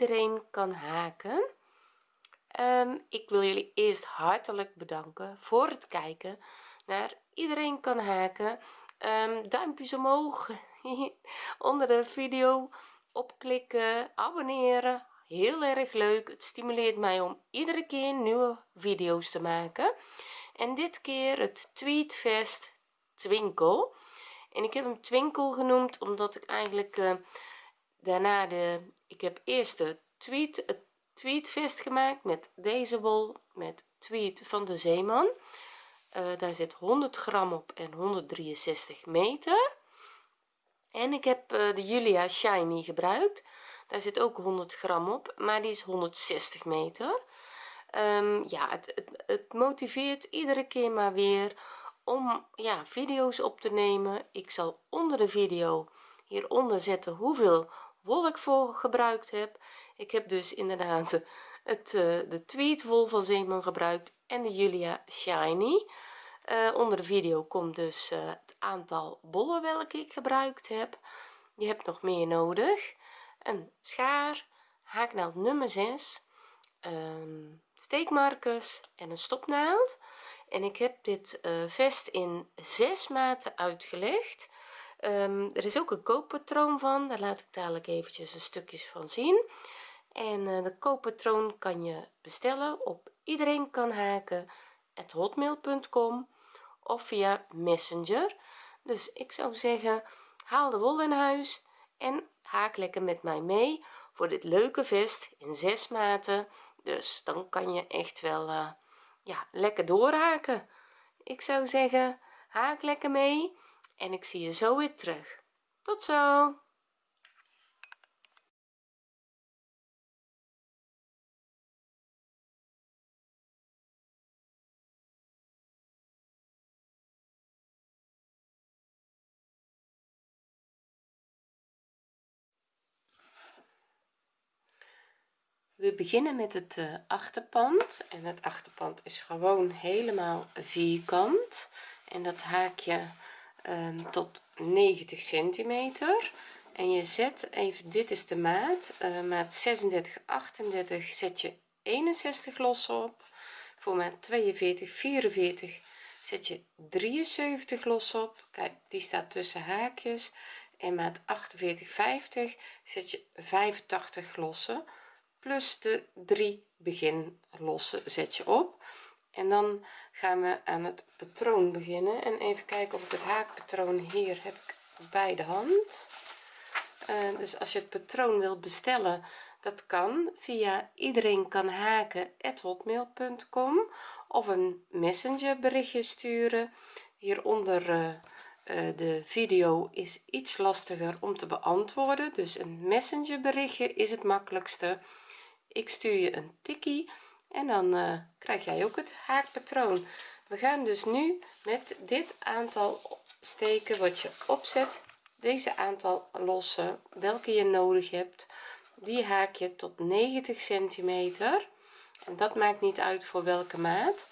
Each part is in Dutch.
iedereen kan haken. Ehm, ik wil jullie eerst hartelijk bedanken voor het kijken naar iedereen kan haken. Um, duimpjes omhoog onder de video opklikken abonneren. Heel erg leuk. Het stimuleert mij om iedere keer nieuwe video's te maken. En dit keer het tweetvest twinkel. En ik heb hem twinkel genoemd omdat ik eigenlijk uh, daarna de ik heb eerst de tweet het tweetvest gemaakt met deze wol met tweed van de zeeman. Uh, daar zit 100 gram op en 163 meter. En ik heb uh, de Julia shiny gebruikt. Daar zit ook 100 gram op maar die is 160 meter. Um, ja het, het, het, motiveert iedere keer maar weer om ja video's op te nemen. Ik zal onder de video hieronder zetten hoeveel wol ik voor gebruikt heb. Ik heb dus inderdaad het uh, de tweed wol van Zeeman gebruikt en de Julia shiny. Uh, onder de video komt dus uh, het aantal bollen welke ik gebruikt heb. Je hebt nog meer nodig. Een schaar haaknaald nummer 6 um, ehm, steekmarkers en een stopnaald. En ik heb dit vest in zes maten uitgelegd um, er is ook een kooppatroon van daar laat ik dadelijk eventjes een stukjes van zien. En uh, de kooppatroon kan je bestellen op iedereen kan haken hotmail.com of via messenger. Dus ik zou zeggen haal de wol in huis en haak lekker met mij mee voor dit leuke vest in zes maten. Dus dan kan je echt wel uh, ja lekker doorhaken. Ik zou zeggen haak lekker mee en ik zie je zo weer terug. Tot zo. We beginnen met het uh, achterpand. En het achterpand is gewoon helemaal vierkant. En dat haak je um, tot 90 centimeter. En je zet even dit is de maat. Uh, maat 36 38 zet je 61 los op. Voor maat 42 44 zet je 73 los op. Kijk die staat tussen haakjes. En maat 48 50 zet je 85 lossen. Plus de 3 begin losse zet je op en dan gaan we aan het patroon beginnen. En even kijken of ik het haakpatroon hier heb ik bij de hand. Uh, dus als je het patroon wilt bestellen dat kan. Via iedereen kan haken hotmail.com of een messenger berichtje sturen. Hieronder uh, uh, de video is iets lastiger om te beantwoorden. Dus een messenger berichtje is het makkelijkste. Ik stuur je een tikkie en dan uh, krijg jij ook het haakpatroon. We gaan dus nu met dit aantal steken wat je opzet deze aantal lossen welke je nodig hebt. Die haak je tot 90 centimeter. En dat maakt niet uit voor welke maat.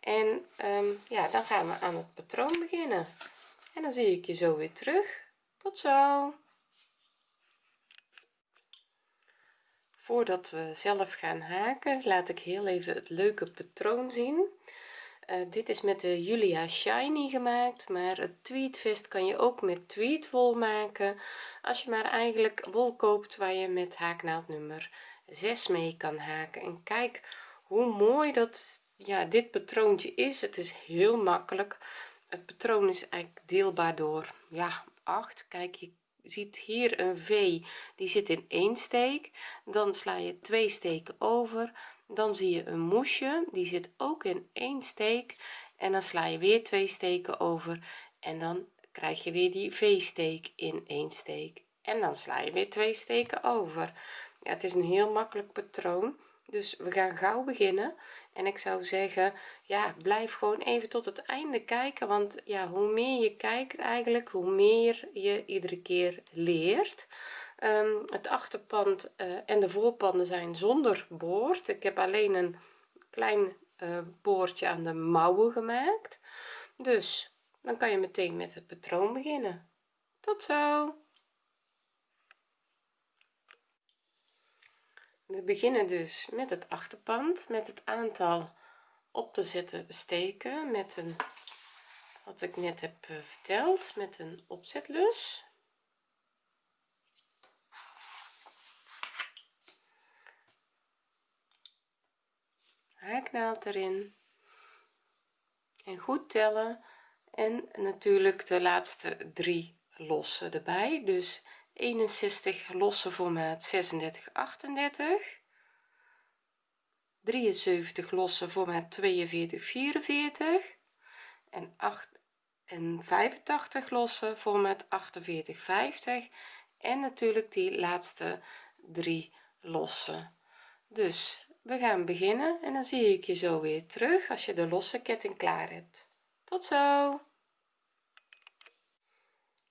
En um, ja dan gaan we aan het patroon beginnen. En dan zie ik je zo weer terug. Tot zo voordat we zelf gaan haken laat ik heel even het leuke patroon zien. Uh, dit is met de Julia shiny gemaakt maar het tweedvest kan je ook met tweedwol maken. Als je maar eigenlijk wol koopt waar je met haaknaald nummer 6 mee kan haken. En kijk hoe mooi dat ja dit patroontje is. Het is heel makkelijk. Het patroon is eigenlijk deelbaar door ja 8 kijk je ziet hier een v die zit in één steek. Dan sla je twee steken over. Dan zie je een moesje die zit ook in één steek. En dan sla je weer twee steken over. En dan krijg je weer die v-steek in één steek. En dan sla je weer twee steken over. Ja, het is een heel makkelijk patroon. Dus we gaan gauw beginnen en ik zou zeggen ja blijf gewoon even tot het einde kijken. Want ja hoe meer je kijkt eigenlijk hoe meer je iedere keer leert. Um, het achterpand uh, en de voorpanden zijn zonder boord. Ik heb alleen een klein uh, boordje aan de mouwen gemaakt. Dus dan kan je meteen met het patroon beginnen. Tot zo we beginnen dus met het achterpand met het aantal op te zetten steken met een wat ik net heb eh, verteld met een opzetlus. Haaknaald erin. En goed tellen. En natuurlijk de laatste drie lossen erbij. Dus 61 losse formaat 36 38 73 losse formaat 42 44 en 8 en 85 losse formaat 48 50 en natuurlijk die laatste drie losse. Dus we gaan beginnen en dan zie ik je zo weer terug als je de losse ketting klaar hebt. Tot zo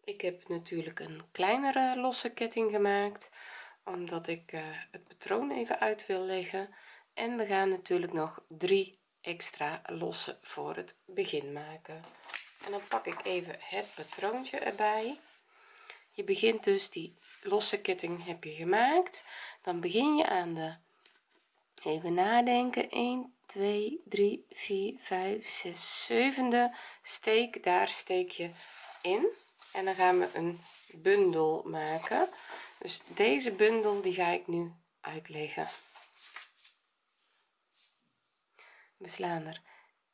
ik heb natuurlijk een kleinere losse ketting gemaakt omdat ik uh, het patroon even uit wil leggen. En we gaan natuurlijk nog drie extra losse voor het begin maken. En dan pak ik even het patroontje erbij. Je begint dus die losse ketting heb je gemaakt. Dan begin je aan de even nadenken 1 2 3 4 5 6 zevende steek. Daar steek je in en dan gaan we een bundel maken. Dus deze bundel die ga ik nu uitleggen. We slaan er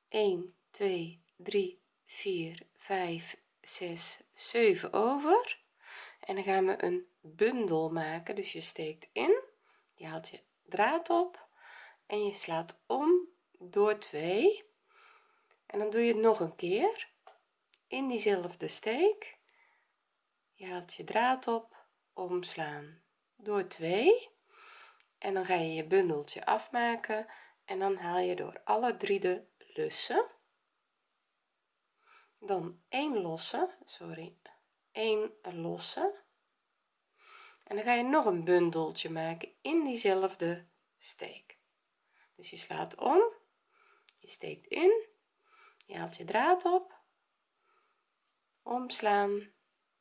1 2 3 4 5 6 7 over. En dan gaan we een bundel maken. Dus je steekt in je haalt je draad op en je slaat om door 2 en dan doe je het nog een keer in diezelfde steek je haalt je draad op omslaan door 2 en dan ga je je bundeltje afmaken en dan haal je door alle drie de lussen. Dan 1 losse sorry 1 losse. En dan ga je nog een bundeltje maken in diezelfde steek. Dus je slaat om je steekt in je haalt je draad op omslaan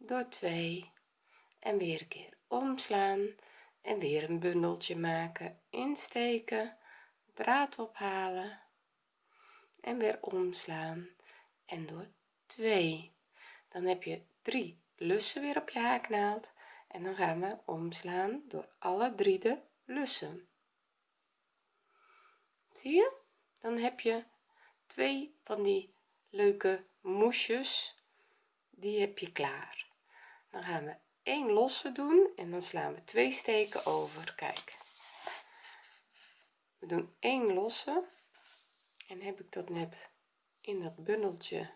door 2 en weer een keer omslaan. En weer een bundeltje maken. Insteken. Draad ophalen. En weer omslaan. En door 2 dan heb je drie lussen weer op je haaknaald. En dan gaan we omslaan door alle drie de lussen. Zie je? Dan heb je twee van die leuke moesjes. Die heb je klaar dan gaan we één losse doen en dan slaan we twee steken over. Kijk. We doen één losse. En heb ik dat net in dat bundeltje?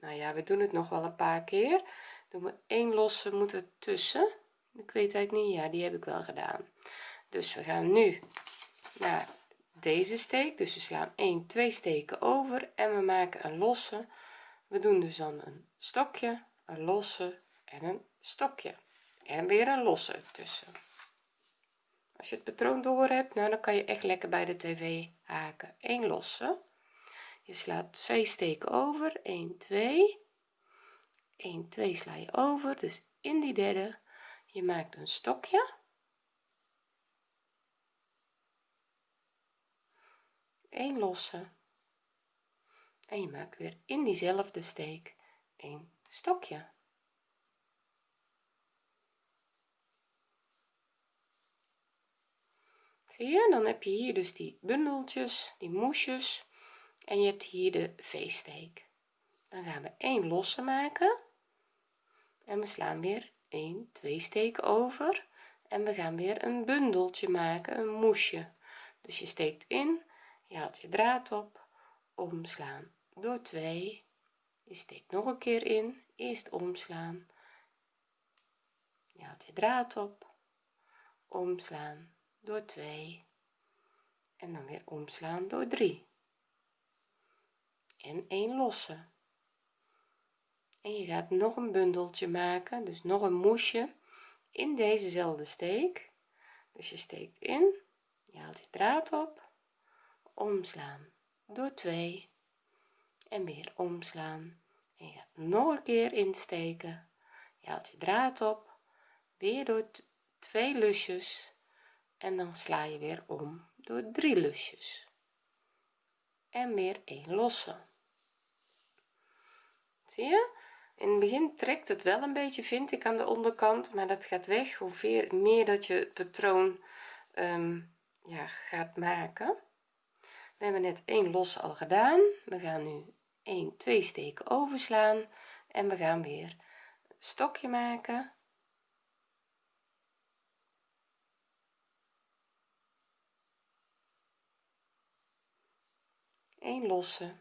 Nou ja we doen het nog wel een paar keer. Doen we één losse moet er tussen. Ik weet eigenlijk niet ja die heb ik wel gedaan. Dus we gaan nu naar deze steek. Dus we slaan 1 2 steken over en we maken een losse. We doen dus dan een stokje een losse en een stokje. En weer een losse tussen. Als je het patroon door hebt nou dan kan je echt lekker bij de tv haken. 1 losse. Je slaat twee steken over. 1 2 1 2 sla je over. Dus in die derde je maakt een stokje. Een losse. En je maakt weer in diezelfde steek een stokje zie je dan heb je hier dus die bundeltjes die moesjes. En je hebt hier de v-steek dan gaan we één losse maken. En we slaan weer 1 2 steken over. En we gaan weer een bundeltje maken een moesje. Dus je steekt in je haalt je draad op omslaan door 2 je steekt nog een keer in eerst omslaan. Je haalt je draad op omslaan door 2 en dan weer omslaan door 3 en 1 losse en je gaat nog een bundeltje maken dus nog een moesje in dezezelfde steek. Dus je steekt in je haalt je draad op omslaan door 2 en weer omslaan. En je gaat nog een keer insteken je haalt je draad op weer door twee lusjes en dan sla je weer om door drie lusjes. En weer een losse. Zie je? In het begin trekt het wel een beetje vind ik aan de onderkant maar dat gaat weg. Hoe meer dat je het patroon um, ja gaat maken. We hebben net één los al gedaan. We gaan nu 1 2 steken overslaan. En we gaan weer een stokje maken een losse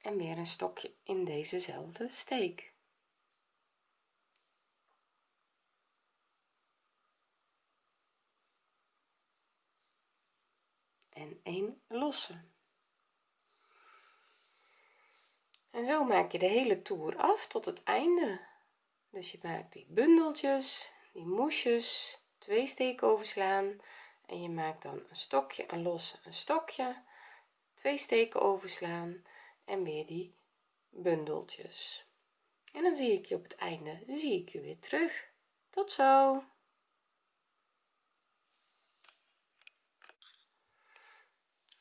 en weer een stokje in dezezelfde steek. En een losse. En zo maak je de hele toer af tot het einde. Dus je maakt die bundeltjes die moesjes twee steken overslaan en je maakt dan een stokje een losse een stokje twee steken overslaan en weer die bundeltjes. En dan zie ik je op het einde zie ik je weer terug. Tot zo.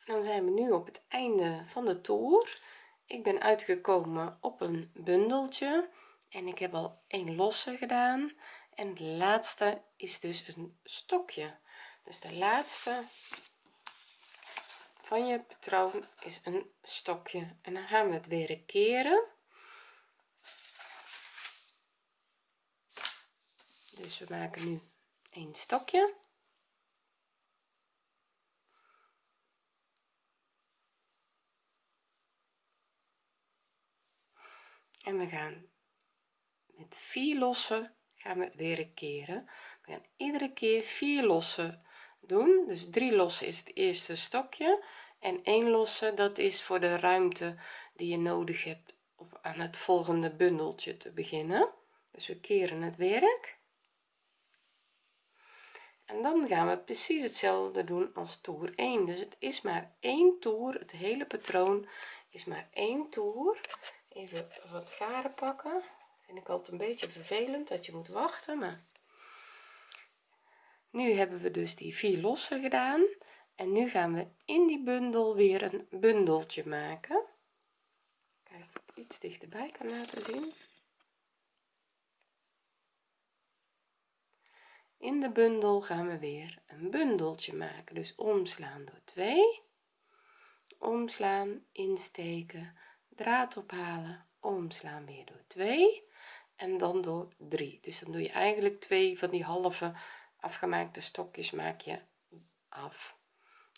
Dan zijn we nu op het einde van de toer. Ik ben uitgekomen op een bundeltje en ik heb al een losse gedaan. En de laatste is dus een stokje. Dus de laatste van je patroon is een stokje. En dan gaan we het weer keren dus we maken nu een stokje. En we gaan met vier lossen gaan we het weer keren we gaan iedere keer vier lossen doen. Dus drie lossen is het eerste stokje. En één losse dat is voor de ruimte die je nodig hebt om aan het volgende bundeltje te beginnen. Dus we keren het werk. En dan gaan we precies hetzelfde doen als toer 1 dus het is maar één toer. Het hele patroon is maar één toer. Even wat garen pakken. Vind ik altijd een beetje vervelend dat je moet wachten maar nu hebben we dus die vier lossen gedaan. En nu gaan we in die bundel weer een bundeltje maken. Kijk iets dichterbij kan laten zien. In de bundel gaan we weer een bundeltje maken. Dus omslaan door 2 omslaan insteken draad ophalen. Omslaan weer door 2 en dan door 3 dus dan doe je eigenlijk twee van die halve afgemaakte stokjes maak je af.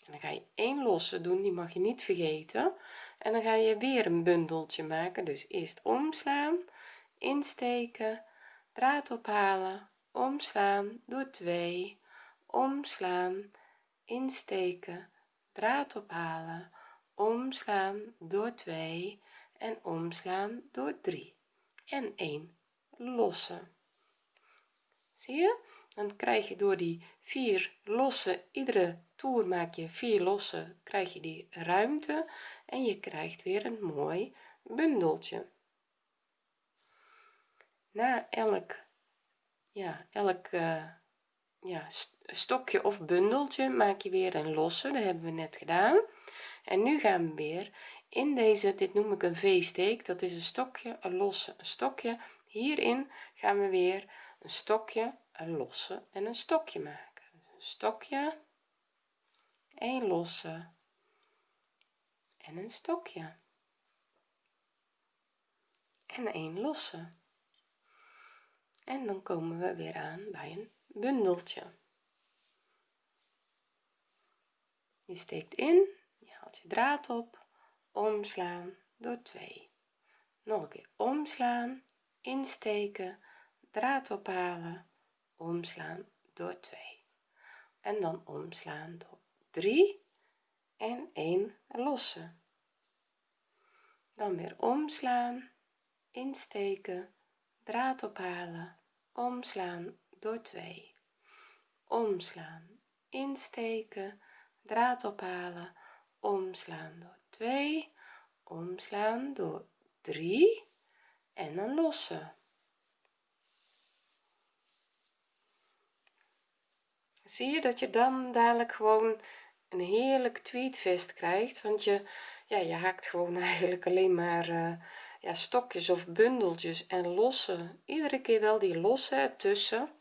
En dan ga je één losse doen die mag je niet vergeten. En dan ga je weer een bundeltje maken. Dus eerst omslaan insteken draad ophalen omslaan door 2 omslaan insteken draad ophalen omslaan door 2 en omslaan door 3 en 1 losse. Zie je dan krijg je door die vier losse iedere toer maak je vier losse krijg je die ruimte en je krijgt weer een mooi bundeltje. Na elk ja elk uh, ja stokje of bundeltje maak je weer een losse dat hebben we net gedaan. En nu gaan we weer in deze dit noem ik een v-steek dat is een stokje een losse een stokje. Hierin gaan we weer een stokje een losse en een stokje maken. Dus een stokje een losse en een stokje. En een losse. En dan komen we weer aan bij een bundeltje. Je steekt in je haalt je draad op omslaan door 2 nog een keer omslaan insteken draad ophalen omslaan door 2 en dan omslaan door 3 en 1 losse dan weer omslaan insteken draad ophalen omslaan door 2 omslaan insteken draad ophalen omslaan door 2 omslaan door 3 en een losse zie je dat je dan dadelijk gewoon een heerlijk tweetvest krijgt want je ja je haakt gewoon eigenlijk alleen maar uh, ja stokjes of bundeltjes en losse iedere keer wel die losse tussen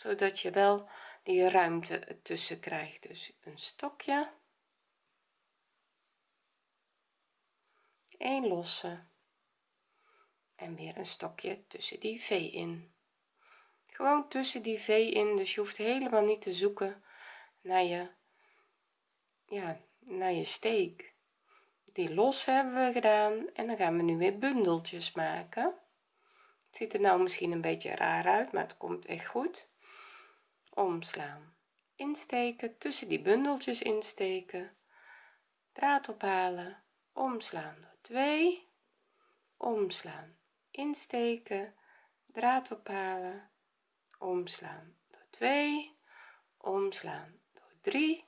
zodat je wel die ruimte tussen krijgt. Dus een stokje. Een losse. En weer een stokje tussen die v in gewoon tussen die v in dus je hoeft helemaal niet te zoeken naar je ja naar je steek. Die los hebben we gedaan en dan gaan we nu weer bundeltjes maken. Het ziet er nou misschien een beetje raar uit maar het komt echt goed. Omslaan insteken tussen die bundeltjes insteken. Draad ophalen omslaan door 2 omslaan insteken draad ophalen omslaan door 2 omslaan door 3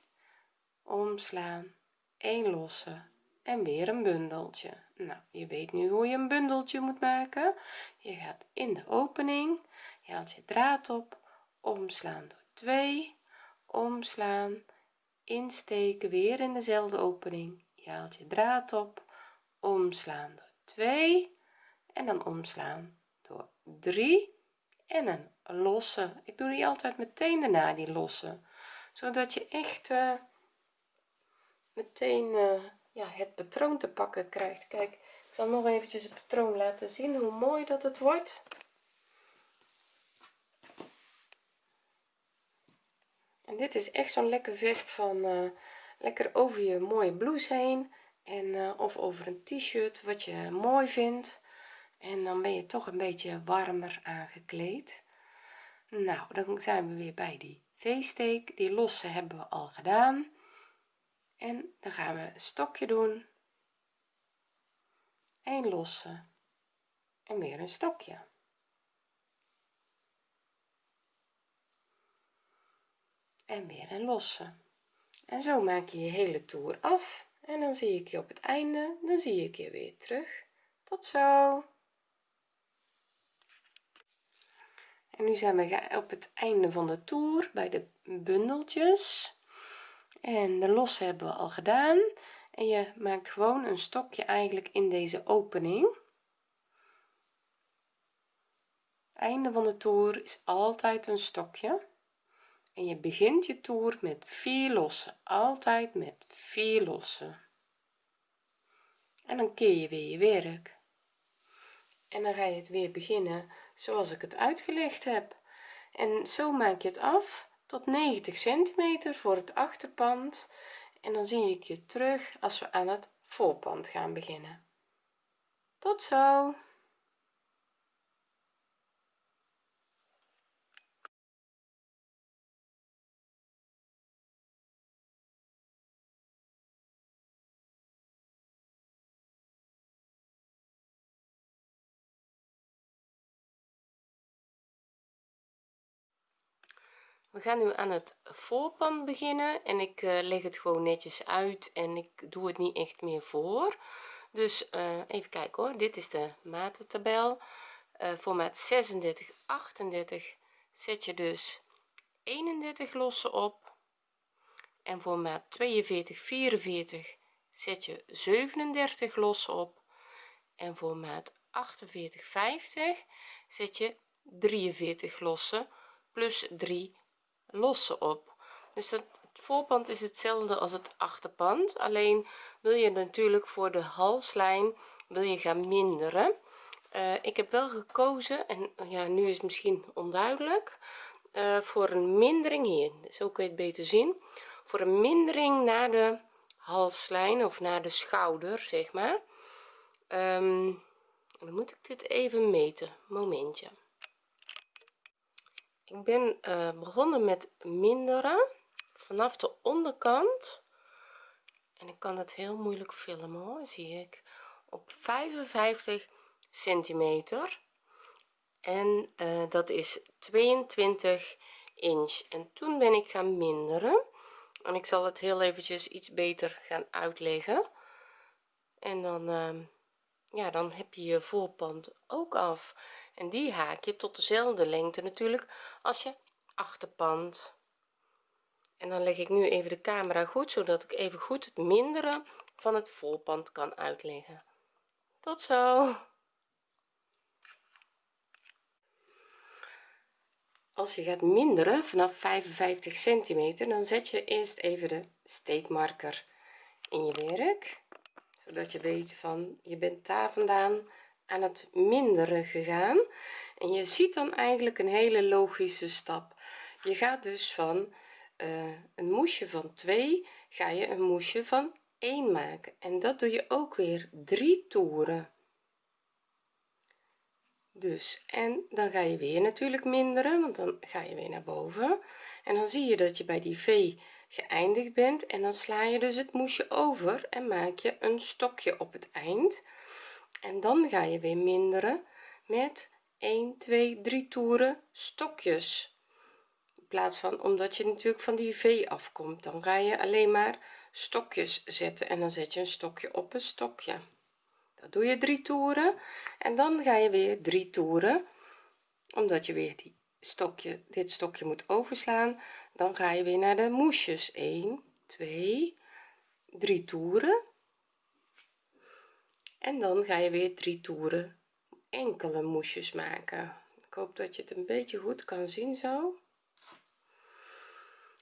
omslaan 1 losse en weer een bundeltje. Nou je weet nu hoe je een bundeltje moet maken. Je gaat in de opening. Je haalt je draad op. Omslaan door 2 omslaan insteken weer in dezelfde opening. Je haalt je draad op. Omslaan door 2 en dan omslaan door 3 en een losse. Ik doe die altijd meteen daarna die losse. Zodat je echt uh, meteen uh, ja het patroon te pakken krijgt. Kijk ik zal nog eventjes het patroon laten zien hoe mooi dat het wordt. En dit is echt zo'n lekker vest van uh, lekker over je mooie blouse heen. En of over een t-shirt wat je mooi vindt en dan ben je toch een beetje warmer aangekleed. Nou dan zijn we weer bij die v-steek die losse hebben we al gedaan. En dan gaan we een stokje doen. Een losse en weer een stokje. En weer een losse. En zo maak je je hele toer af. En dan zie ik je op het einde. Dan zie ik je weer terug. Tot zo en nu zijn we op het einde van de toer bij de bundeltjes. En de losse hebben we al gedaan. En je maakt gewoon een stokje eigenlijk in deze opening. Einde van de toer is altijd een stokje. En je begint je toer met vier lossen. Altijd met vier lossen. En dan keer je weer je werk. En dan ga je het weer beginnen zoals ik het uitgelegd heb. En zo maak je het af tot 90 centimeter voor het achterpand. En dan zie ik je terug als we aan het voorpand gaan beginnen. Tot zo we gaan nu aan het voorpand beginnen en ik uh, leg het gewoon netjes uit en ik doe het niet echt meer voor. Dus uh, even kijken hoor. Dit is de matentabel uh, voor maat 36 38 zet je dus 31 losse op. En voor maat 42 44 zet je 37 losse op. En voor maat 48 50 zet je 43 losse plus 3 losse op. Dus het voorpand is hetzelfde als het achterpand alleen wil je natuurlijk voor de halslijn wil je gaan minderen. Uh, ik heb wel gekozen en ja nu is het misschien onduidelijk uh, voor een mindering hier. Zo kun je het beter zien. Voor een mindering naar de halslijn of naar de schouder zeg maar. Um, dan moet ik dit even meten. Momentje ik ben uh, begonnen met minderen vanaf de onderkant. En ik kan het heel moeilijk filmen hoor zie ik. Op 55 centimeter. En uh, dat is 22 inch. En toen ben ik gaan minderen. En ik zal het heel eventjes iets beter gaan uitleggen. En dan uh, ja dan heb je je voorpand ook af en die haak je tot dezelfde lengte natuurlijk als je achterpand. En dan leg ik nu even de camera goed zodat ik even goed het mindere van het volpand kan uitleggen. Tot zo! Als je gaat minderen vanaf 55 centimeter dan zet je eerst even de steekmarker in je werk zodat je weet van je bent daar vandaan aan het minderen gegaan. En je ziet dan eigenlijk een hele logische stap. Je gaat dus van uh, een moesje van 2 ga je een moesje van 1 maken. En dat doe je ook weer drie toeren. Dus en dan ga je weer natuurlijk minderen want dan ga je weer naar boven. En dan zie je dat je bij die v geëindigd bent. En dan sla je dus het moesje over en maak je een stokje op het eind en dan ga je weer minderen met 1 2 3 toeren stokjes. In plaats van omdat je natuurlijk van die v afkomt dan ga je alleen maar stokjes zetten en dan zet je een stokje op een stokje. Dat doe je drie toeren en dan ga je weer drie toeren. Omdat je weer die stokje dit stokje moet overslaan dan ga je weer naar de moesjes. 1 2 3 toeren en dan ga je weer drie toeren enkele moesjes maken. Ik hoop dat je het een beetje goed kan zien zo.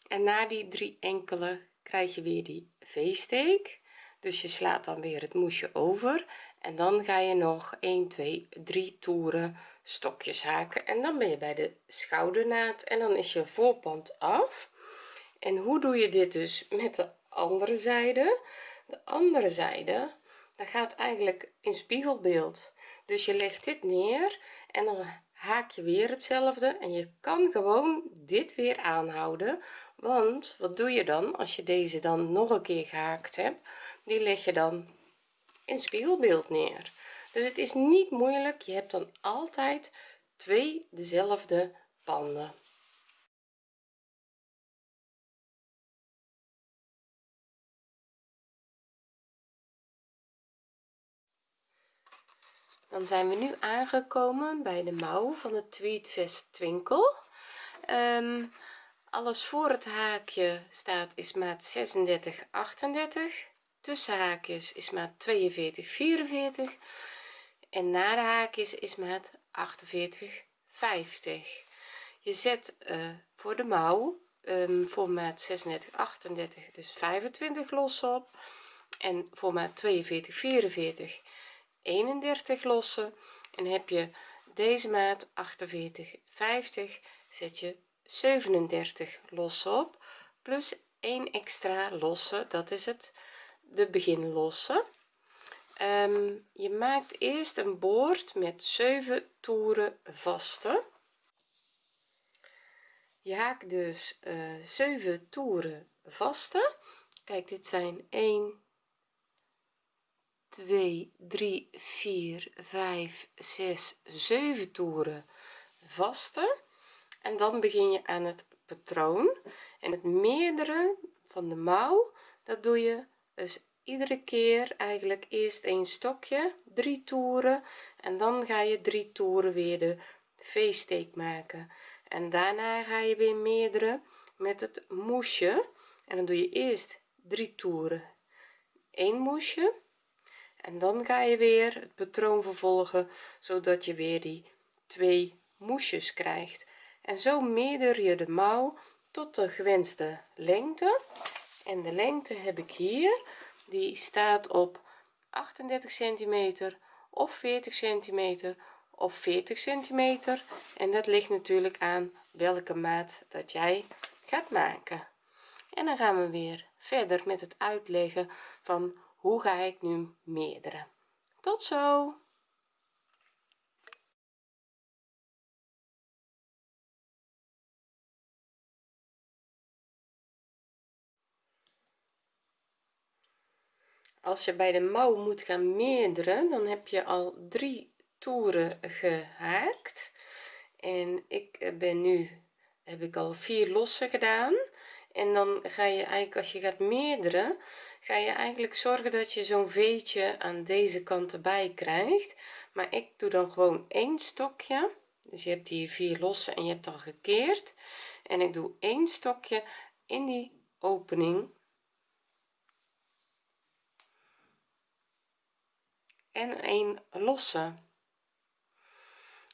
En na die drie enkele krijg je weer die v-steek dus je slaat dan weer het moesje over. En dan ga je nog 1 2 3 toeren stokjes haken. En dan ben je bij de schoudernaad en dan is je voorpand af. En hoe doe je dit dus met de andere zijde? De andere zijde dat gaat eigenlijk in spiegelbeeld. Dus je legt dit neer en dan haak je weer hetzelfde en je kan gewoon dit weer aanhouden. Want wat doe je dan als je deze dan nog een keer gehaakt hebt? Die leg je dan in spiegelbeeld neer. Dus het is niet moeilijk je hebt dan altijd twee dezelfde panden dan zijn we nu aangekomen bij de mouw van het tweedvest twinkel um, alles voor het haakje staat is maat 36 38 tussen haakjes is maat 42 44 en na de haakjes is maat 48 50 je zet uh, voor de mouw um, voor maat 36 38 dus 25 los op. En voor maat 42 44 31 lossen en heb je deze maat 48 50 zet je 37 los op plus 1 extra losse dat is het de beginlosse. Um, je maakt eerst een boord met 7 toeren vaste. Je haakt dus uh, eh, 7 toeren vaste. Kijk dit zijn 1 2 3 4 5 6 7 toeren vaste. En dan begin je aan het patroon. En het meerdere van de mouw dat doe je dus iedere keer eigenlijk eerst een stokje drie toeren. En dan ga je drie toeren weer de v-steek maken. En daarna ga je weer meerdere met het moesje. En dan doe je eerst drie toeren. 1 moesje en dan ga je weer het patroon vervolgen zodat je weer die twee moesjes krijgt. En zo meerder je de mouw tot de gewenste lengte. En de lengte heb ik hier. Die staat op 38 centimeter of 40 centimeter of 40 centimeter. En dat ligt natuurlijk aan welke maat dat jij gaat maken. En dan gaan we weer verder met het uitleggen van hoe ga ik nu meerdere? Tot zo! Als je bij de mouw moet gaan meerderen dan heb je al drie toeren gehaakt. En ik ben nu heb ik al vier losse gedaan. En dan ga je eigenlijk als je gaat meerderen ga je eigenlijk zorgen dat je zo'n veetje aan deze kant erbij krijgt? Maar ik doe dan gewoon één stokje. Dus je hebt hier vier losse en je hebt al gekeerd. En ik doe één stokje in die opening. En een losse.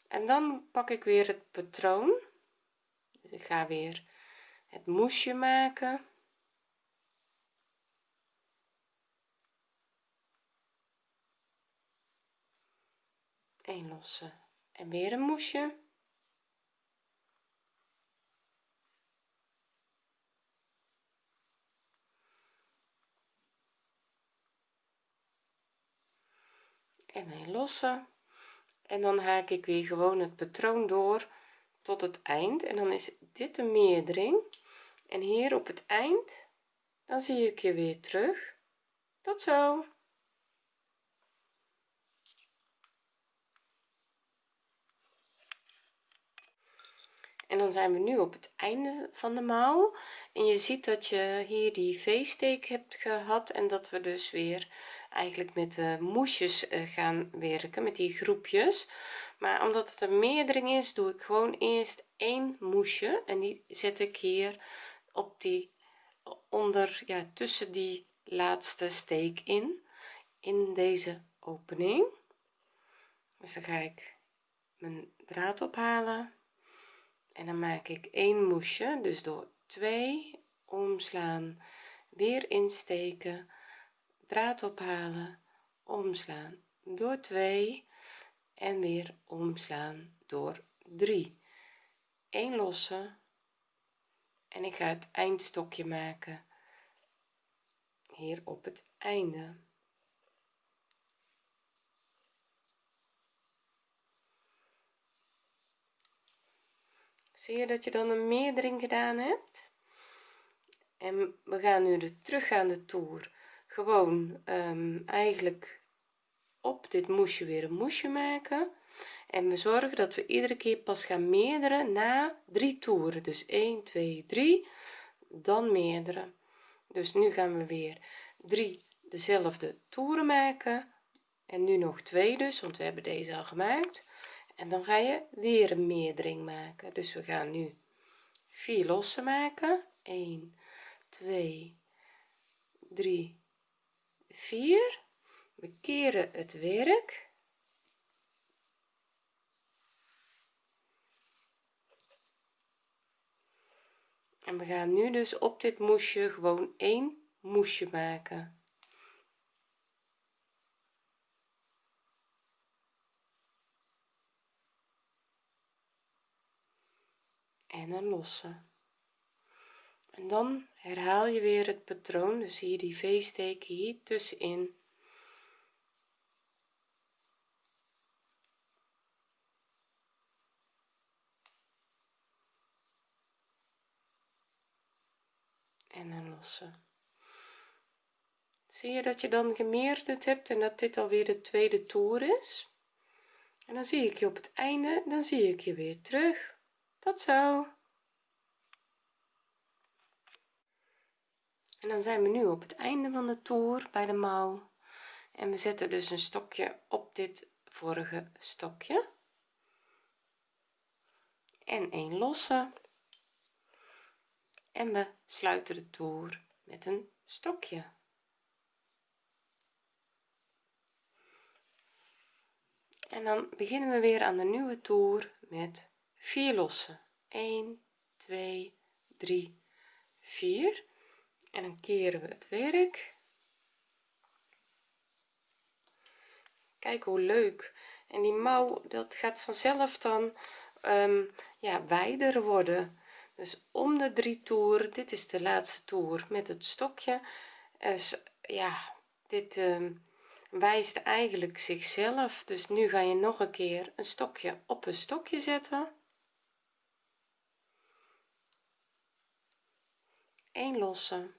En dan pak ik weer het patroon. Dus ik ga weer het moesje maken een losse en weer een moesje. En een losse en dan haak ik weer gewoon het patroon door tot het eind. En dan is dit een meerdering en hier op het eind dan zie ik je weer terug. Tot zo en dan zijn we nu op het einde van de mouw. En je ziet dat je hier die v-steek hebt gehad en dat we dus weer eigenlijk met de moesjes eh, gaan werken met die groepjes. Maar omdat het een meerdering is doe ik gewoon eerst één moesje en die zet ik hier op die onder ja tussen die laatste steek in in deze opening. Dus dan ga ik mijn draad ophalen en dan maak ik één moesje dus door 2 omslaan weer insteken draad ophalen omslaan door 2 en weer omslaan door 3 1 losse en ik ga het eindstokje maken hier op het einde zie je dat je dan een meerdering gedaan hebt? En we gaan nu de teruggaande toer gewoon um, eigenlijk op dit moesje weer een moesje maken. En we zorgen dat we iedere keer pas gaan meerderen na drie toeren. Dus 1 2 3 dan meerdere dus nu gaan we weer drie dezelfde toeren maken. En nu nog twee dus want we hebben deze al gemaakt en dan ga je weer een meerdering maken. Dus we gaan nu vier losse maken. 1 2 3 4 we keren het werk. En we gaan nu dus op dit moesje gewoon één moesje maken en een losse. En dan herhaal je weer het patroon dus hier die v-steek hier tussenin. En een losse. Zie je dat je dan gemeerderd hebt en dat dit alweer de tweede toer is? En dan zie ik je op het einde dan zie ik je weer terug tot zo. En dan zijn we nu op het einde van de toer bij de mouw. En we zetten dus een stokje op dit vorige stokje. En een losse. En we sluiten de toer met een stokje. En dan beginnen we weer aan de nieuwe toer met 4 lossen. 1 2 3 4 en dan keren we het werk. Kijk hoe leuk. En die mouw dat gaat vanzelf dan um, ja wijder worden. Dus om de drie toeren dit is de laatste toer met het stokje. Dus ja dit uh, wijst eigenlijk zichzelf. Dus nu ga je nog een keer een stokje op een stokje zetten een losse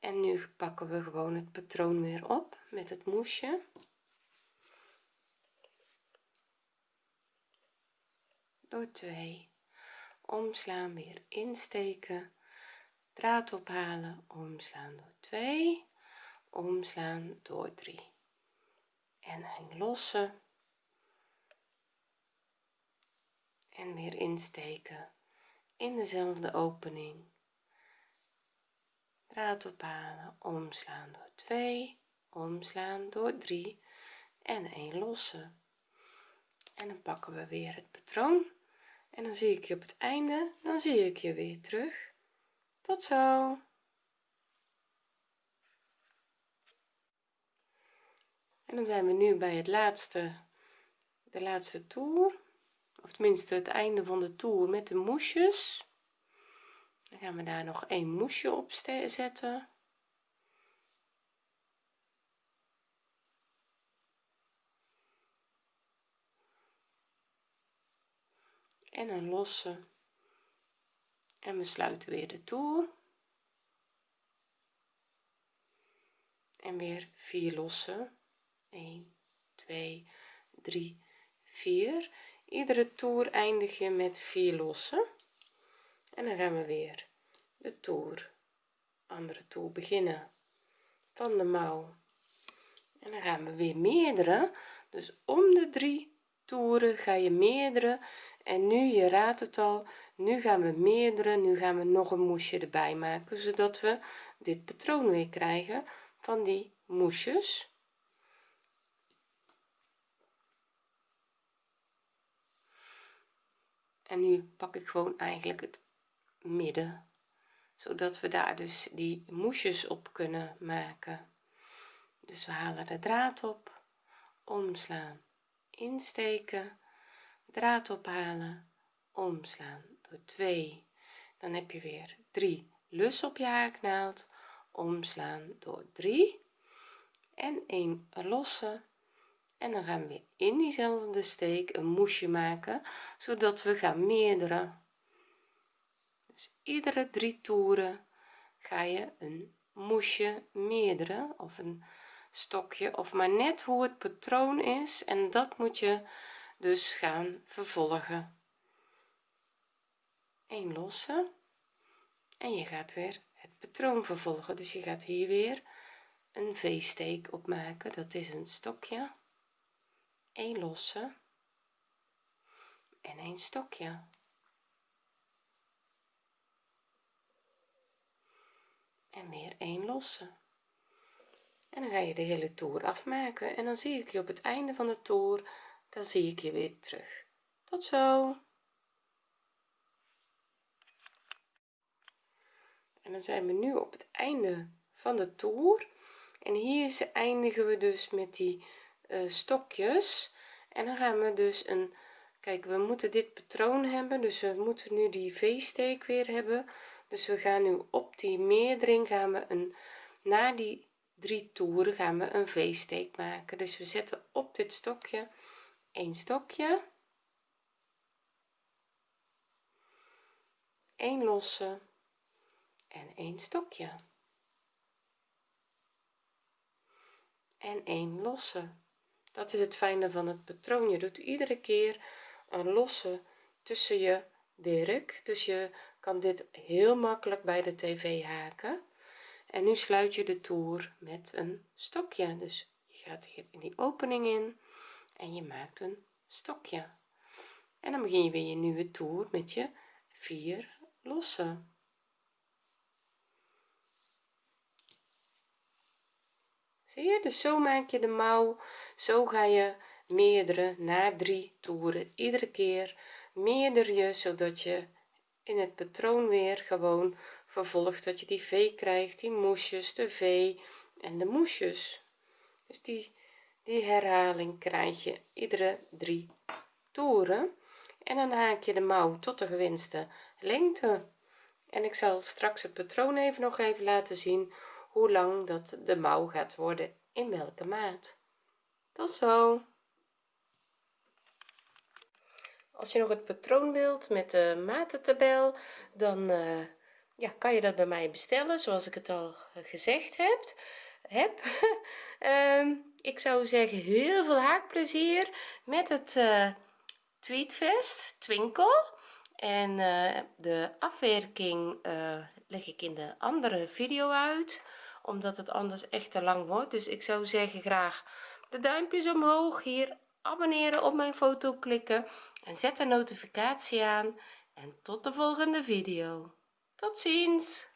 en nu pakken we gewoon het patroon weer op met het moesje. Door 2 omslaan weer insteken. Draad ophalen omslaan door 2 omslaan door 3 en een losse en weer insteken. In dezelfde opening draad ophalen omslaan door 2 omslaan door 3 en 1 losse. En dan pakken we weer het patroon en dan zie ik je op het einde dan zie ik je weer terug. Tot zo. En dan zijn we nu bij het laatste de laatste toer of tenminste het einde van de toer met de moesjes dan gaan we daar nog een moesje op zetten. En een losse. En we sluiten weer de toer. En weer vier losse. 1 2 3 4 iedere toer eindig je met vier losse en dan gaan we weer de toer andere toer beginnen van de mouw. En dan gaan we weer meerdere. Dus om de drie toeren ga je meerdere. En nu je raadt het al nu gaan we meerdere. Nu gaan we nog een moesje erbij maken zodat we dit patroon weer krijgen van die moesjes. En nu pak ik gewoon eigenlijk het midden zodat we daar dus die moesjes op kunnen maken. Dus we halen de draad op omslaan insteken draad ophalen omslaan door 2 dan heb je weer 3 lus op je haaknaald omslaan door 3 en 1 losse. En dan gaan we in diezelfde steek een moesje maken zodat we gaan meerdere dus iedere drie toeren ga je een moesje meerdere of een stokje of maar net hoe het patroon is. En dat moet je dus gaan vervolgen. Een losse. En je gaat weer het patroon vervolgen. Dus je gaat hier weer een v-steek op maken. Dat is een stokje. Een losse. En een stokje en weer een losse en dan ga je de hele toer afmaken en dan zie ik je op het einde van de toer dan zie ik je weer terug. Tot zo. En dan zijn we nu op het einde van de toer. En hier eindigen we dus met die uh, stokjes. En dan gaan we dus een kijk we moeten dit patroon hebben dus we moeten nu die v-steek weer hebben dus we gaan nu op die meerdering gaan we een na die drie toeren gaan we een v-steek maken. Dus we zetten op dit stokje een stokje. Een losse en een stokje. En een losse. Dat is het fijne van het patroon. Je doet iedere keer een losse tussen je werk dus je kan dit heel makkelijk bij de tv haken. En nu sluit je de toer met een stokje. Dus je gaat hier in die opening in en je maakt een stokje. En dan begin je weer je nieuwe toer met je vier losse. Zie je? Dus zo maak je de mouw. Zo ga je meerdere na drie toeren iedere keer meerder je zodat je in het patroon weer gewoon vervolgt dat je die v krijgt die moesjes de v en de moesjes. Dus die die herhaling krijg je iedere drie toeren en dan haak je de mouw tot de gewenste lengte. En ik zal straks het patroon even nog even laten zien hoe lang dat de mouw gaat worden in welke maat. Tot zo als je nog het patroon wilt met de matentabel dan uh, ja kan je dat bij mij bestellen zoals ik het al gezegd heb. Heb. Um, ik zou zeggen heel veel haakplezier met het uh, tweetvest twinkel. En de afwerking leg ik in de andere video uit omdat het anders echt te lang wordt. Dus ik zou zeggen graag de duimpjes omhoog hier abonneren op mijn foto klikken en zet de notificatie aan. En tot de volgende video. Tot ziens